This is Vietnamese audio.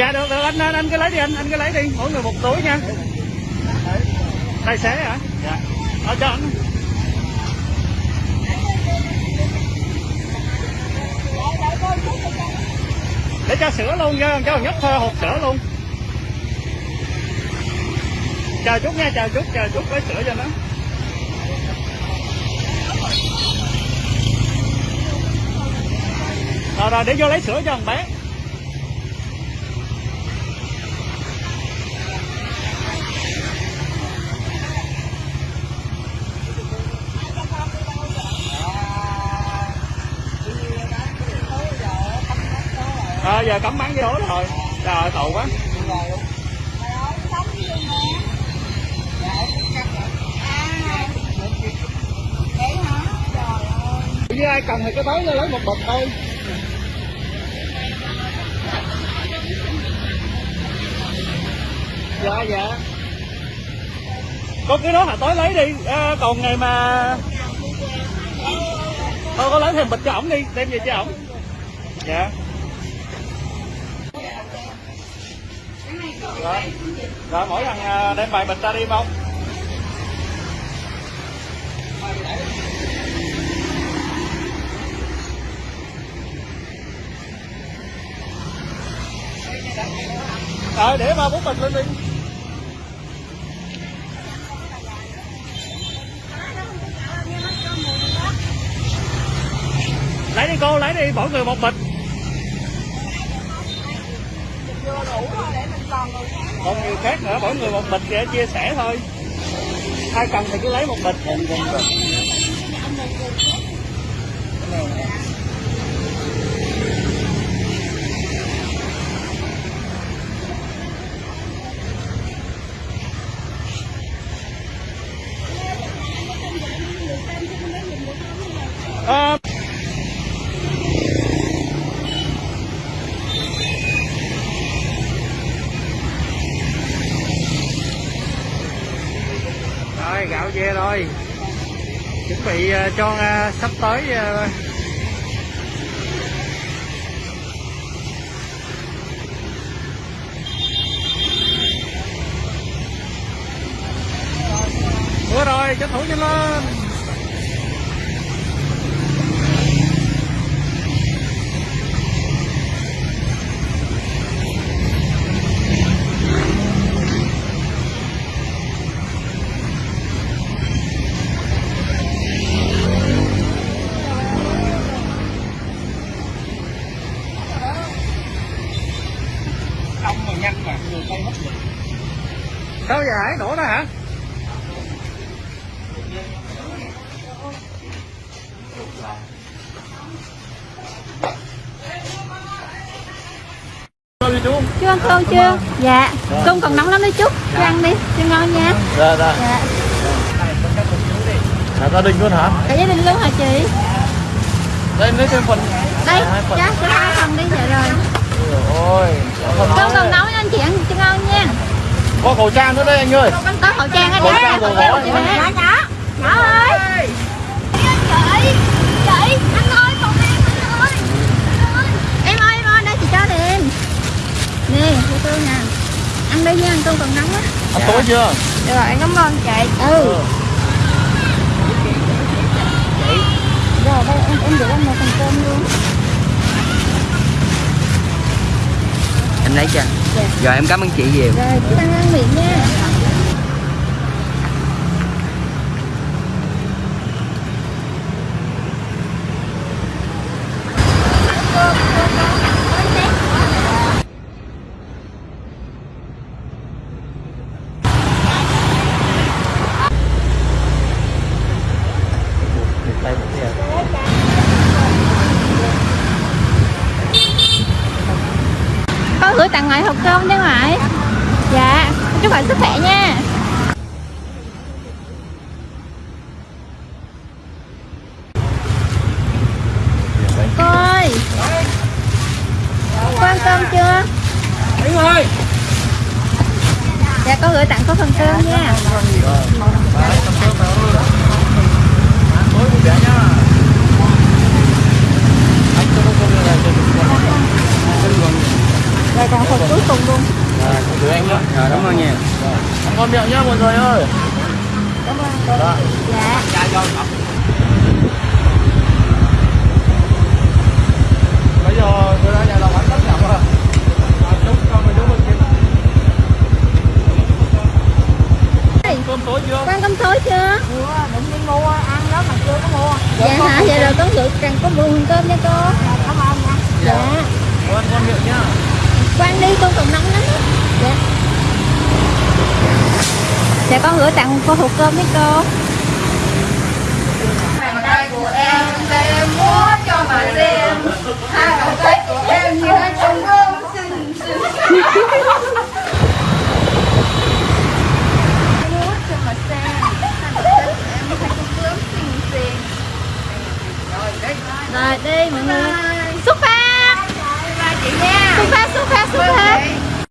dạ được được anh anh anh cứ lấy đi anh anh cứ lấy đi. Mỗi người một túi nha. Tài xế hả? Dạ. Ở cho anh. Để cho sữa luôn nha cho nhất thôi hộp sữa luôn. Chờ chút nha chờ chút chờ chút lấy sữa cho nó. Rồi rồi để vô lấy sữa cho thằng bé à, giờ cấm bán vô rồi. Trời tù quá. Với ai cần thì cái tới nó lấy một bịch thôi. Dạ dạ. Có cái đó hả? Tối lấy đi. À, còn ngày mà thôi có lấy thêm bịch cho ổng đi. Đem về cho ổng. Dạ. Rồi. Rồi, mỗi thằng à, đem bài bịch ra đi không rồi, để ba bốn bịch lên đi. Lấy đi, cô, lấy đi mỗi người một bịch còn nhiều khác nữa, mỗi người một bịch để chia sẻ thôi. Ai cần thì cứ lấy một bịch. Rồi gạo về rồi. Chuẩn bị ờ, cho ờ, sắp tới ờ, Ủa rồi tranh thủ nhanh lên. Sao vậy hải đổ đó hả chú Chưa ăn cơm chưa? Dạ. Cơm còn nóng lắm đấy chút. Cho ăn đi, cho ngon nha. Dạ, dạ. Dạ. Là gia đình luôn hả? Cả gia đình luôn hả chị? Đây, lấy thêm phần. Đây, Hai phần. dạ, cho hai phần đi dạ rồi. Ôi, Cơm còn nóng nha anh chị ăn cho ngon nha. Có khẩu trang nữa đây anh ơi. Có khẩu trang á Khẩu dạ. trang đồ gỗ. Nhỏ nhỏ. Nhỏ ơi. Chị, chị, anh ơi, còn em anh ơi. Em ơi, em ơi, đây chị cho liền. Nè, cô tư nè. Ăn đi nha, ăn cơm còn nóng á. Ăn tối chưa? Được rồi, em cảm ơn chị. Ừ. Rồi đây em em được anh một phần cơm luôn. em lấy cho Dạ rồi em cảm ơn chị nhiều Rồi chị ăn ăn miệng nha. Gửi tặng ngoại hộp cơm nha ngoại. Dạ, chúc bạn sức khỏe nha. Cô ơi. Cô ăn cơm chưa? Yến ơi Dạ con gửi tặng cô phần cơm nha. Tối vui vẻ nhá. Anh cho nó cơm này cho rồi còn phần cuối cùng luôn Rồi, tụi anh nữa. Rồi cảm ơn nha. Ăn ngon miệng nhá mọi người ơi. cảm ơn. Đó. dạ. Bây giờ tôi ra nhà lòng ăn tất cả rồi. Cơm tối chưa? quan cơm tối chưa? Định đi mua ăn đó mà chưa có mua. Dạ hả? Dạ rồi con gửi cần có mua cơm nha cô. Cảm ơn nha. Dạ. Ăn ngon miệng nhá. quan đi con còn nóng lắm. Dạ dạ con gửi tặng cô hộp cơm với cô.